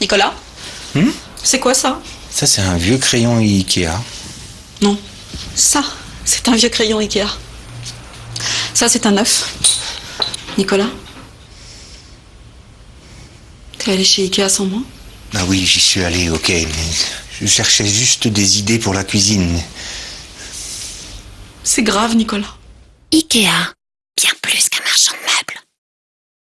Nicolas hmm C'est quoi ça Ça, c'est un vieux crayon Ikea. Non. Ça, c'est un vieux crayon Ikea. Ça, c'est un neuf. Nicolas T'es allé chez Ikea sans moi Ah oui, j'y suis allé, ok, je cherchais juste des idées pour la cuisine. C'est grave, Nicolas. Ikea. bien plus qu'un marchand.